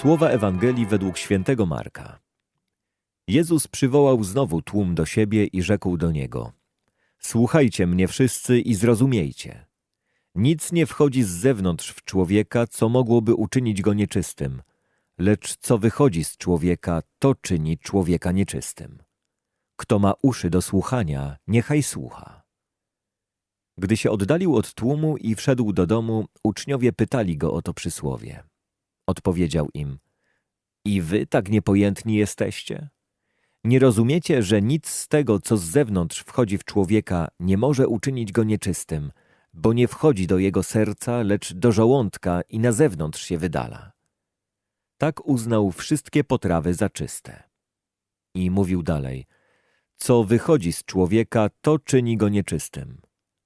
Słowa Ewangelii według świętego Marka. Jezus przywołał znowu tłum do siebie i rzekł do niego: Słuchajcie mnie wszyscy i zrozumiejcie. Nic nie wchodzi z zewnątrz w człowieka, co mogłoby uczynić go nieczystym, lecz co wychodzi z człowieka, to czyni człowieka nieczystym. Kto ma uszy do słuchania, niechaj słucha. Gdy się oddalił od tłumu i wszedł do domu, uczniowie pytali go o to przysłowie. Odpowiedział im: I wy tak niepojętni jesteście? Nie rozumiecie, że nic z tego, co z zewnątrz wchodzi w człowieka, nie może uczynić go nieczystym, bo nie wchodzi do jego serca, lecz do żołądka i na zewnątrz się wydala. Tak uznał wszystkie potrawy za czyste. I mówił dalej: Co wychodzi z człowieka, to czyni go nieczystym.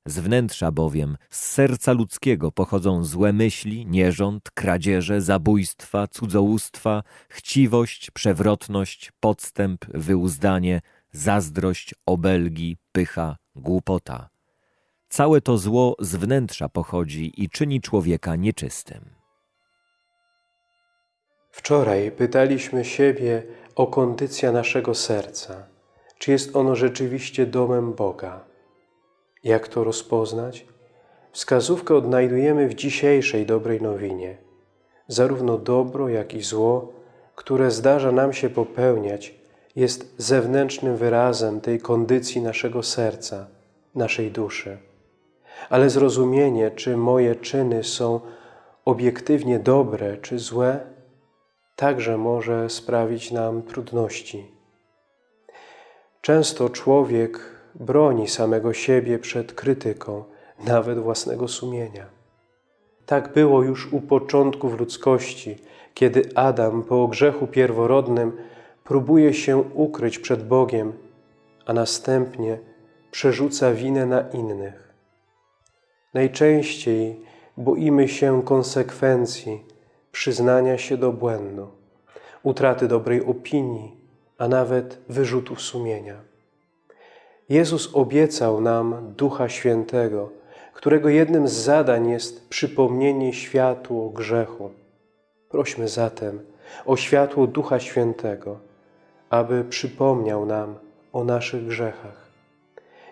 Z wnętrza bowiem, z serca ludzkiego pochodzą złe myśli, nierząd, kradzieże, zabójstwa, cudzołóstwa, chciwość, przewrotność, podstęp, wyuzdanie, zazdrość, obelgi, pycha, głupota. Całe to zło z wnętrza pochodzi i czyni człowieka nieczystym. Wczoraj pytaliśmy siebie o kondycję naszego serca. Czy jest ono rzeczywiście domem Boga? Jak to rozpoznać? Wskazówkę odnajdujemy w dzisiejszej dobrej nowinie. Zarówno dobro, jak i zło, które zdarza nam się popełniać, jest zewnętrznym wyrazem tej kondycji naszego serca, naszej duszy. Ale zrozumienie, czy moje czyny są obiektywnie dobre czy złe, także może sprawić nam trudności. Często człowiek broni samego siebie przed krytyką, nawet własnego sumienia. Tak było już u początków ludzkości, kiedy Adam po grzechu pierworodnym próbuje się ukryć przed Bogiem, a następnie przerzuca winę na innych. Najczęściej boimy się konsekwencji przyznania się do błędu, utraty dobrej opinii, a nawet wyrzutów sumienia. Jezus obiecał nam Ducha Świętego, którego jednym z zadań jest przypomnienie światło grzechu. Prośmy zatem o światło Ducha Świętego, aby przypomniał nam o naszych grzechach.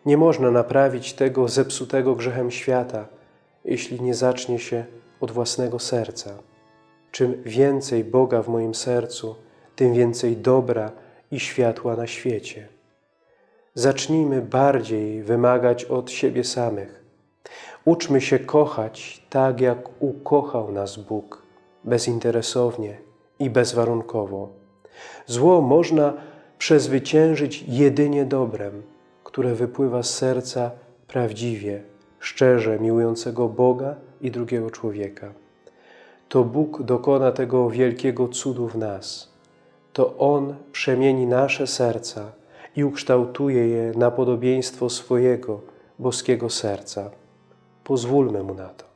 Nie można naprawić tego zepsutego grzechem świata, jeśli nie zacznie się od własnego serca. Czym więcej Boga w moim sercu, tym więcej dobra i światła na świecie. Zacznijmy bardziej wymagać od siebie samych. Uczmy się kochać tak, jak ukochał nas Bóg, bezinteresownie i bezwarunkowo. Zło można przezwyciężyć jedynie dobrem, które wypływa z serca prawdziwie, szczerze miłującego Boga i drugiego człowieka. To Bóg dokona tego wielkiego cudu w nas. To On przemieni nasze serca, i ukształtuje je na podobieństwo swojego boskiego serca. Pozwólmy Mu na to.